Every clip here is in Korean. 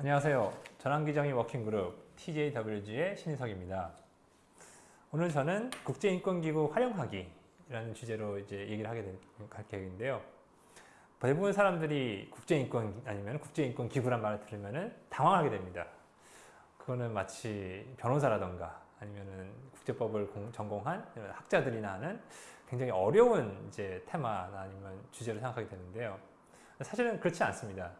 안녕하세요. 전환기정의 워킹그룹 TJWG의 신인석입니다. 오늘 저는 국제인권기구 활용하기라는 주제로 이제 얘기를 하게 될, 할 계획인데요. 대부분 사람들이 국제인권 아니면 국제인권기구란 말을 들으면 당황하게 됩니다. 그거는 마치 변호사라던가 아니면은 국제법을 공, 전공한 학자들이나 하는 굉장히 어려운 이제 테마나 아니면 주제로 생각하게 되는데요. 사실은 그렇지 않습니다.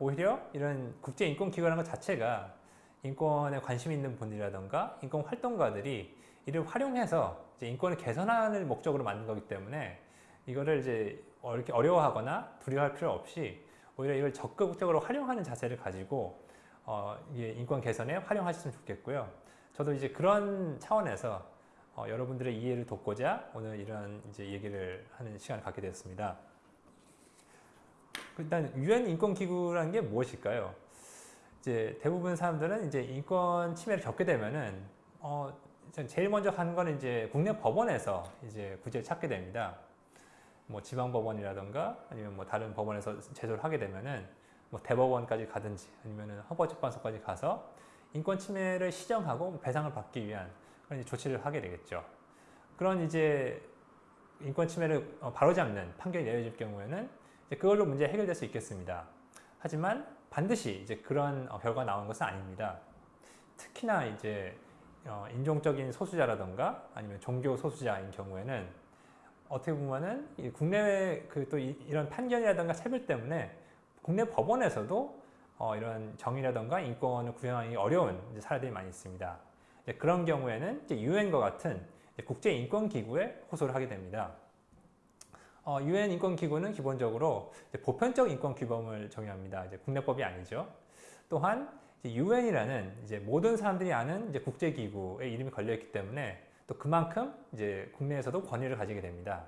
오히려 이런 국제인권기구라는 것 자체가 인권에 관심 있는 분들이라던가 인권 활동가들이 이를 활용해서 인권을 개선하는 목적으로 만든 거기 때문에 이거를 이제 이렇게 어려워하거나 두려워할 필요 없이 오히려 이걸 적극적으로 활용하는 자세를 가지고 어, 이게 인권 개선에 활용하셨으면 좋겠고요. 저도 이제 그런 차원에서 어, 여러분들의 이해를 돕고자 오늘 이런 이제 얘기를 하는 시간을 갖게 되었습니다. 일단 유엔 인권 기구라는 게 무엇일까요? 이제 대부분 사람들은 이제 인권 침해를 겪게 되면은 어 제일 먼저 하는 거는 이제 국내 법원에서 이제 구제를 찾게 됩니다. 뭐 지방 법원이라던가 아니면 뭐 다른 법원에서 제소를 하게 되면은 뭐 대법원까지 가든지 아니면은 헌법재판소까지 가서 인권 침해를 시정하고 배상을 받기 위한 그런 조치를 하게 되겠죠. 그런 이제 인권 침해를 어, 바로잡는 판결이 내려질 경우에는 그걸로 문제 해결될 수 있겠습니다. 하지만 반드시 이제 그런 어, 결과가 나오는 것은 아닙니다. 특히나 이제 어, 인종적인 소수자라던가 아니면 종교 소수자인 경우에는 어떻게 보면은 국내외 그 또 이런 판결이라던가 차별 때문에 국내 법원에서도 어, 이런 정의라던가 인권을 구현하기 어려운 사례들이 많이 있습니다. 그런 경우에는 유엔과 같은 국제인권기구에 호소를 하게 됩니다. 유엔 어, 인권기구는 기본적으로 보편적 인권 규범을 정의합니다. 이제 국내법이 아니죠. 또한 유엔이라는 이제 모든 사람들이 아는 이제 국제기구의 이름이 걸려있기 때문에 또 그만큼 이제 국내에서도 권위를 가지게 됩니다.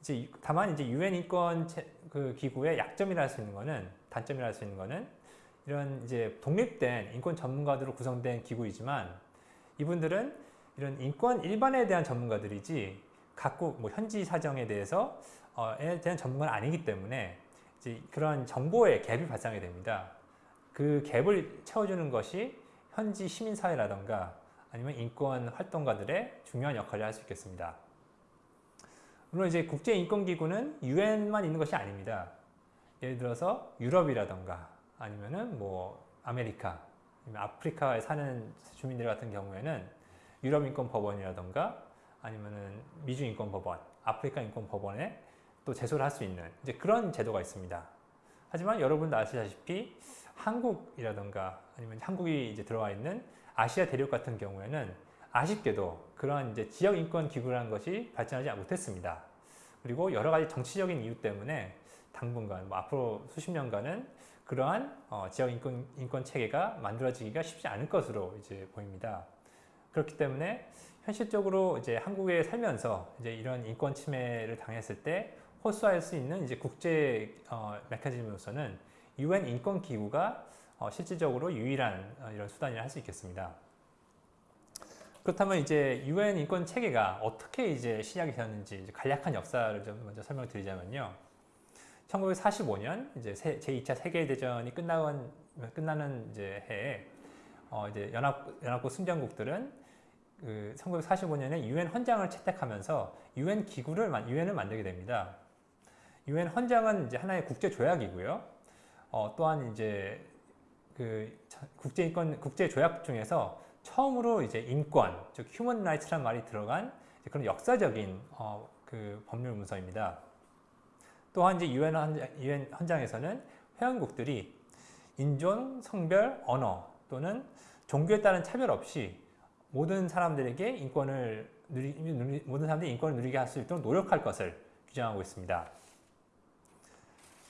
이제 다만 이제 유엔 인권 그 기구의 약점이라 할 수 있는 거는 단점이라 할 수 있는 거는 이런 이제 독립된 인권 전문가들로 구성된 기구이지만 이분들은 이런 인권 일반에 대한 전문가들이지 각국 뭐 현지 사정에 대해서 에 대한 전문가는 아니기 때문에 이제 그런 정보의 갭이 발생하게 됩니다. 그 갭을 채워주는 것이 현지 시민사회라던가 아니면 인권 활동가들의 중요한 역할을 할 수 있겠습니다. 물론 이제 국제인권기구는 유엔만 있는 것이 아닙니다. 예를 들어서 유럽이라던가 아니면은 뭐 아메리카, 아프리카에 사는 주민들 같은 경우에는 유럽인권법원이라던가 아니면은 미주인권법원, 아프리카 인권법원에 또 제소를 할 수 있는 이제 그런 제도가 있습니다. 하지만 여러분도 아시다시피 한국이라던가 아니면 한국이 이제 들어와 있는 아시아 대륙 같은 경우에는 아쉽게도 그러한 이제 지역 인권 기구라는 것이 발전하지 못했습니다. 그리고 여러 가지 정치적인 이유 때문에 당분간 뭐 앞으로 수십 년간은 그러한 어 지역 인권, 인권 체계가 만들어지기가 쉽지 않을 것으로 이제 보입니다. 그렇기 때문에 현실적으로 이제 한국에 살면서 이제 이런 인권 침해를 당했을 때 호소할 수 있는 이제 국제 어, 메커니즘으로서는 유엔 인권 기구가 어, 실질적으로 유일한 어, 이런 수단이라 할 수 있겠습니다. 그렇다면 이제 유엔 인권 체계가 어떻게 이제 시작이 되었는지 간략한 역사를 좀 먼저 설명드리자면요. 1945년 이제 제 2차 세계 대전이 끝나는 끝나는 이제 해에 어 이제 연합 연합국 승전국들은 그 1945년에 유엔 헌장을 채택하면서 유엔 기구를 유엔을 만들게 됩니다. 유엔 헌장은 이제 하나의 국제 조약이고요. 어, 또한 이제 그 국제 인권 국제 조약 중에서 처음으로 이제 인권, 즉 휴먼 라이츠란 말이 들어간 그런 역사적인 어, 그 법률 문서입니다. 또한 이제 유엔 헌, 헌장에서는 회원국들이 인종, 성별, 언어 또는 종교에 따른 차별 없이 모든 사람들에게 인권을 누리, 누리, 모든 사람들이 인권을 누리게 할 수 있도록 노력할 것을 규정하고 있습니다.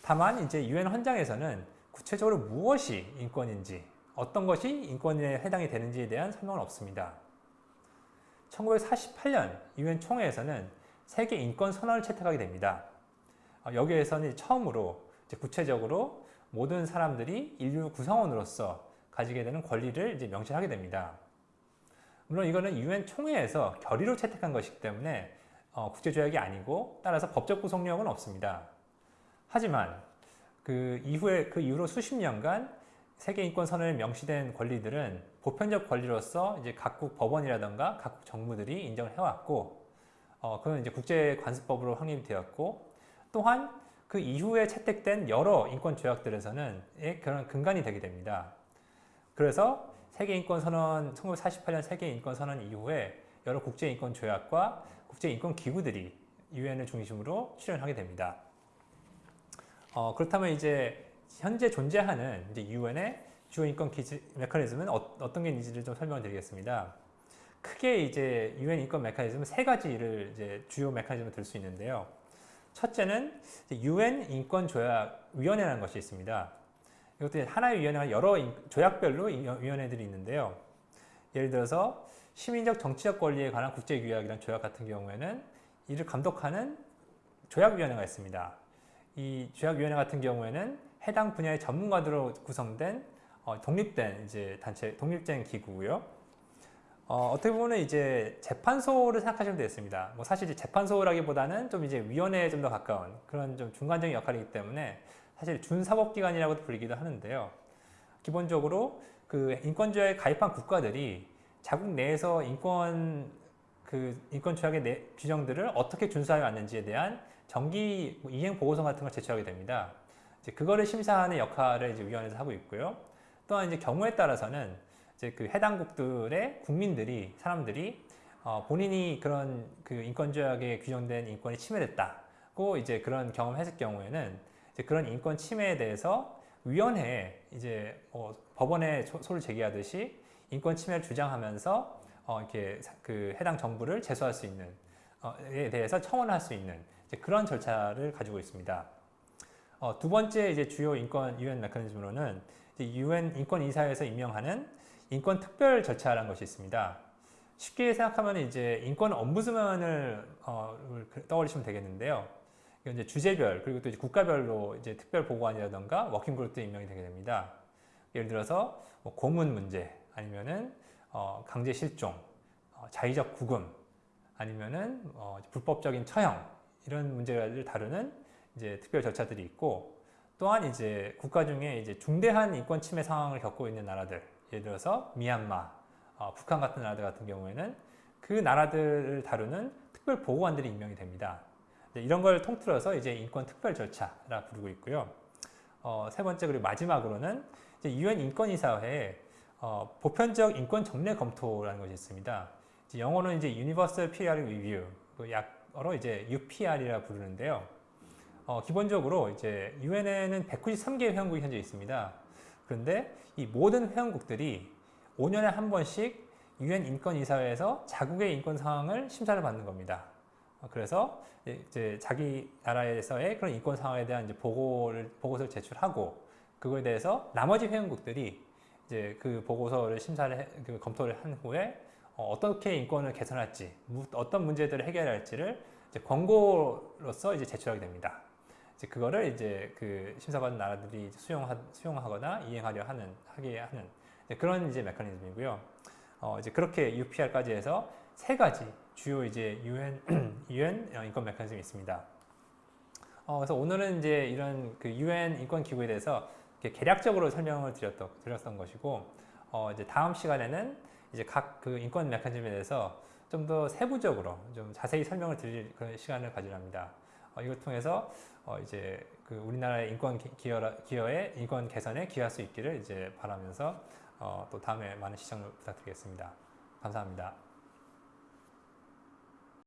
다만 이제 유엔 헌장에서는 구체적으로 무엇이 인권인지 어떤 것이 인권에 해당이 되는지에 대한 설명은 없습니다. 1948년 유엔 총회에서는 세계 인권 선언을 채택하게 됩니다. 어, 여기에서는 처음으로 구체적으로 모든 사람들이 인류 구성원으로서 가지게 되는 권리를 이제 명시하게 됩니다. 물론 이거는 유엔 총회에서 결의로 채택한 것이기 때문에 어, 국제조약이 아니고 따라서 법적 구속력은 없습니다. 하지만 그 이후에 그 이후로 수십 년간 세계 인권 선언에 명시된 권리들은 보편적 권리로서 이제 각국 법원이라던가 각국 정부들이 인정을 해왔고, 어, 그건 이제 국제 관습법으로 확립이 되었고, 또한 그 이후에 채택된 여러 인권 조약들에서는 예, 그런 근간이 되게 됩니다. 그래서 세계인권선언 1948년 세계인권선언 이후에 여러 국제인권 조약과 국제인권 기구들이 유엔을 중심으로 출연하게 됩니다. 어, 그렇다면 이제 현재 존재하는 이제 유엔의 주요 인권 기지 메커니즘은 어, 어떤 게 있는지를 좀 설명드리겠습니다. 크게 이제 유엔 인권 메커니즘은 세 가지를 이제 주요 메커니즘을 들 수 있는데요. 첫째는 유엔 인권 조약 위원회라는 것이 있습니다. 이것도 하나의 위원회가 여러 조약별로 위원회들이 있는데요. 예를 들어서 시민적 정치적 권리에 관한 국제규약이란 조약 같은 경우에는 이를 감독하는 조약위원회가 있습니다. 이 조약위원회 같은 경우에는 해당 분야의 전문가들로 구성된 어, 독립된 이제 단체, 독립된 기구고요. 어, 어떻게 보면 이제 재판소를 생각하시면 되겠습니다. 뭐 사실 재판소라기보다는 좀 이제 위원회에 좀 더 가까운 그런 좀 중간적인 역할이기 때문에 사실 준사법기관이라고도 불리기도 하는데요. 기본적으로 그 인권조약에 가입한 국가들이 자국 내에서 인권 그 인권 조약의 내, 규정들을 어떻게 준수하여 왔는지에 대한 정기 뭐 이행 보고서 같은 걸 제출하게 됩니다. 이제 그거를 심사하는 역할을 이제 위원회에서 하고 있고요. 또한 이제 경우에 따라서는 이제 그 해당국들의 국민들이 사람들이 어, 본인이 그런 그 인권 조약에 규정된 인권이 침해됐다고 이제 그런 경험을 했을 경우에는 이제 그런 인권 침해에 대해서 위원회에 이제 어, 법원에 소를 제기하듯이 인권 침해를 주장하면서 어, 이렇게 그 해당 정부를 제소할 수 있는 어, 에 대해서 청원할 수 있는 그런 절차를 가지고 있습니다. 어, 두 번째 이제 주요 인권 유엔 메커니즘으로는 유엔 인권 이사회에서 임명하는 인권 특별 절차라는 것이 있습니다. 쉽게 생각하면 이제 인권 엄부스만을 어, 떠올리시면 되겠는데요. 이제 주제별 그리고 또 이제 국가별로 이제 특별 보고관이라던가 워킹그룹도 임명이 되게 됩니다. 예를 들어서 뭐 고문 문제 아니면은 어, 강제 실종, 어, 자의적 구금 아니면은 어, 불법적인 처형 이런 문제를 다루는 이제 특별 절차들이 있고 또한 이제 국가 중에 이제 중대한 인권 침해 상황을 겪고 있는 나라들 예를 들어서 미얀마, 어, 북한 같은 나라들 같은 경우에는 그 나라들을 다루는 특별 보고관들이 임명이 됩니다. 이런 걸 통틀어서 이제 인권 특별 절차라 부르고 있고요. 어, 세 번째 그리고 마지막으로는 유엔 인권이사회에 어, 보편적 인권 정례 검토라는 것이 있습니다. 이제 영어로는 이제 Universal Periodic Review, 그 약어로 이제 UPR이라 부르는데요. 어, 기본적으로 이제 유엔에는 193개 회원국이 현재 있습니다. 그런데 이 모든 회원국들이 5년에 한 번씩 유엔 인권이사회에서 자국의 인권 상황을 심사를 받는 겁니다. 어, 그래서 이제 자기 나라에서의 그런 인권 상황에 대한 이제 보고를 보고서를 제출하고 그거에 대해서 나머지 회원국들이 이제 그 보고서를 심사를 해, 그 검토를 한 후에 어, 떻게 인권을 개선할지 어떤 문제들을 해결할지를 이제 권고로서 이제 제출하게 됩니다. 이제 그거를 이제 그 심사받은 나라들이 수용하, 수용하거나 이행하려 하는 하게 하는 그런 이제 메커니즘이고요. 어, 이제 그렇게 UPR까지 해서 세 가지 주요 이제 UN UN 인권 메커니즘이 있습니다. 어, 그래서 오늘은 이제 이런 그 UN 인권 기구에 대해서 개략적으로 설명을 드렸던, 드렸던 것이고 어, 이제 다음 시간에는 이제 각 그 인권 메커니즘에 대해서 좀 더 세부적으로 좀 자세히 설명을 드릴 그런 시간을 가지랍니다. 어, 이걸 통해서 어, 이제 그 우리나라의 인권 기여, 기여의 인권 개선에 기여할 수 있기를 이제 바라면서 어, 또 다음에 많은 시청을 부탁드리겠습니다. 감사합니다.